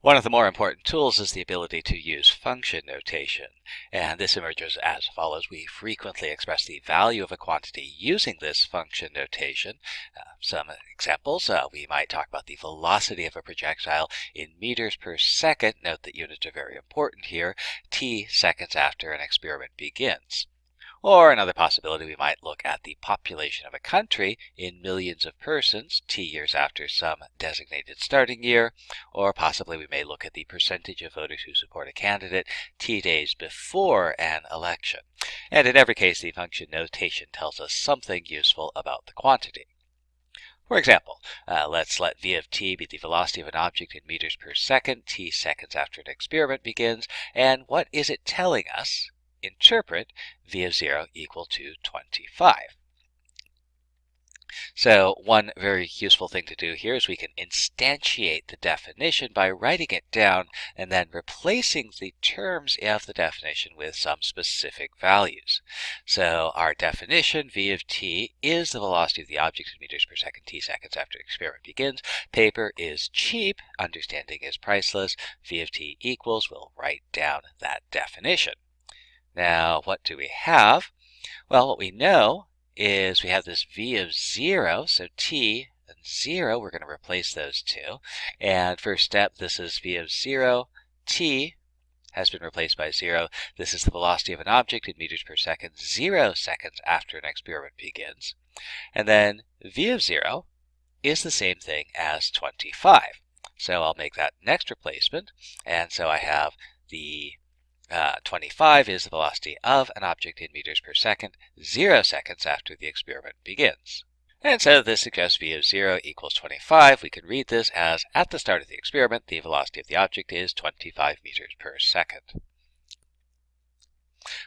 One of the more important tools is the ability to use function notation. And this emerges as follows. We frequently express the value of a quantity using this function notation. Uh, some examples, uh, we might talk about the velocity of a projectile in meters per second. Note that units are very important here. T seconds after an experiment begins. Or another possibility, we might look at the population of a country in millions of persons, t years after some designated starting year, or possibly we may look at the percentage of voters who support a candidate t days before an election. And in every case, the function notation tells us something useful about the quantity. For example, uh, let's let v of t be the velocity of an object in meters per second, t seconds after an experiment begins. And what is it telling us? Interpret v of 0 equal to 25. So one very useful thing to do here is we can instantiate the definition by writing it down and then replacing the terms of the definition with some specific values. So our definition, v of t, is the velocity of the object in meters per second t seconds after the experiment begins. Paper is cheap, understanding is priceless. v of t equals, we'll write down that definition. Now, what do we have? Well, what we know is we have this v of 0, so t and 0, we're going to replace those two. And first step, this is v of 0, t has been replaced by 0. This is the velocity of an object in meters per second, 0 seconds after an experiment begins. And then v of 0 is the same thing as 25. So I'll make that next replacement. And so I have the uh, 25 is the velocity of an object in meters per second, 0 seconds after the experiment begins. And so this suggests v of 0 equals 25. We can read this as, at the start of the experiment, the velocity of the object is 25 meters per second.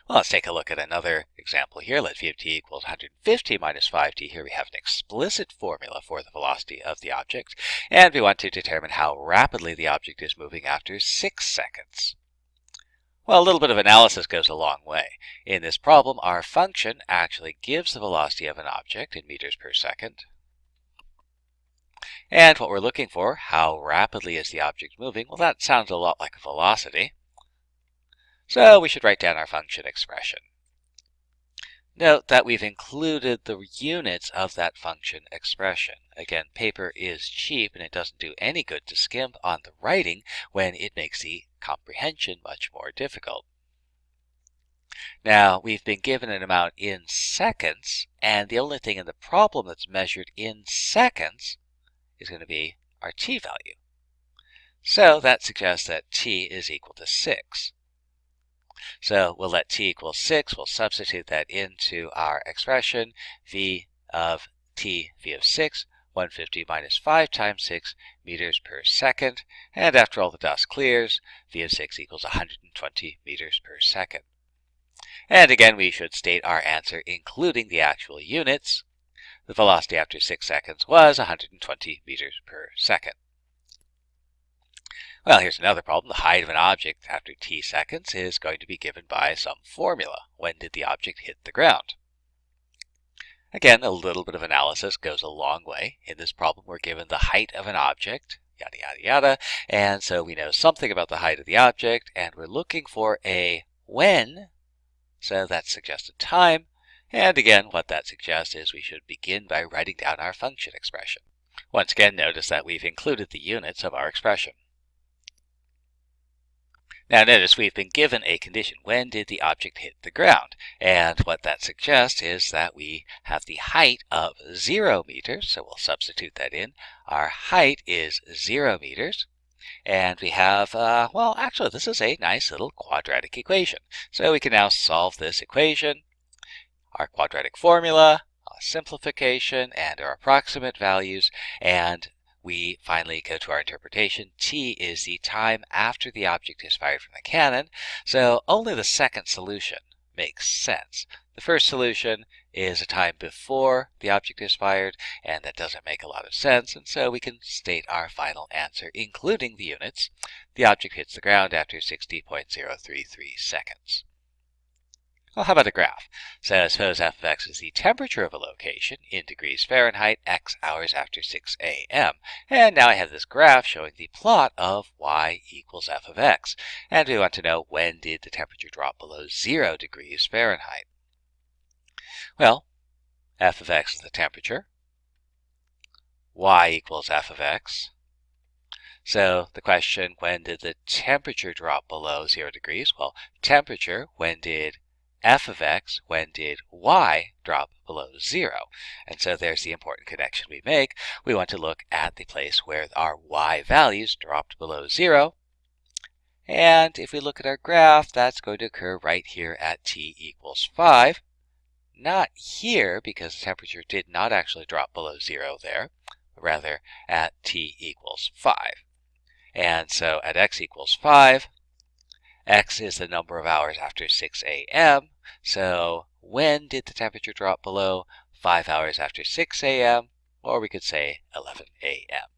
Well, let's take a look at another example here. Let v of t equals 150 minus 5t. Here we have an explicit formula for the velocity of the object, and we want to determine how rapidly the object is moving after 6 seconds. Well, a little bit of analysis goes a long way. In this problem, our function actually gives the velocity of an object in meters per second. And what we're looking for, how rapidly is the object moving? Well, that sounds a lot like a velocity. So we should write down our function expression. Note that we've included the units of that function expression. Again, paper is cheap and it doesn't do any good to skimp on the writing when it makes the comprehension much more difficult. Now, we've been given an amount in seconds, and the only thing in the problem that's measured in seconds is going to be our t value. So that suggests that t is equal to 6. So we'll let t equal 6. We'll substitute that into our expression. v of t, v of 6, 150 minus 5 times 6 meters per second. And after all the dust clears, v of 6 equals 120 meters per second. And again, we should state our answer including the actual units. The velocity after 6 seconds was 120 meters per second. Well, here's another problem. The height of an object after t seconds is going to be given by some formula. When did the object hit the ground? Again, a little bit of analysis goes a long way. In this problem, we're given the height of an object, yada, yada, yada. And so we know something about the height of the object, and we're looking for a when. So that suggests a time. And again, what that suggests is we should begin by writing down our function expression. Once again, notice that we've included the units of our expression. Now notice we've been given a condition. When did the object hit the ground? And what that suggests is that we have the height of 0 meters. So we'll substitute that in. Our height is 0 meters. And we have, uh, well, actually, this is a nice little quadratic equation. So we can now solve this equation. Our quadratic formula, our simplification, and our approximate values. And we finally go to our interpretation. T is the time after the object is fired from the cannon, so only the second solution makes sense. The first solution is a time before the object is fired, and that doesn't make a lot of sense, and so we can state our final answer, including the units. The object hits the ground after 60.033 seconds. Well, how about a graph? So suppose f of x is the temperature of a location in degrees Fahrenheit x hours after 6 a.m. And now I have this graph showing the plot of y equals f of x. And we want to know when did the temperature drop below 0 degrees Fahrenheit. Well, f of x is the temperature. y equals f of x. So the question, when did the temperature drop below 0 degrees? Well, temperature, when did f of x, when did y drop below 0? And so there's the important connection we make. We want to look at the place where our y values dropped below 0. And if we look at our graph, that's going to occur right here at t equals 5. Not here, because the temperature did not actually drop below 0 there, but rather at t equals 5. And so at x equals 5, X is the number of hours after 6 a.m. So when did the temperature drop below 5 hours after 6 a.m.? Or we could say 11 a.m.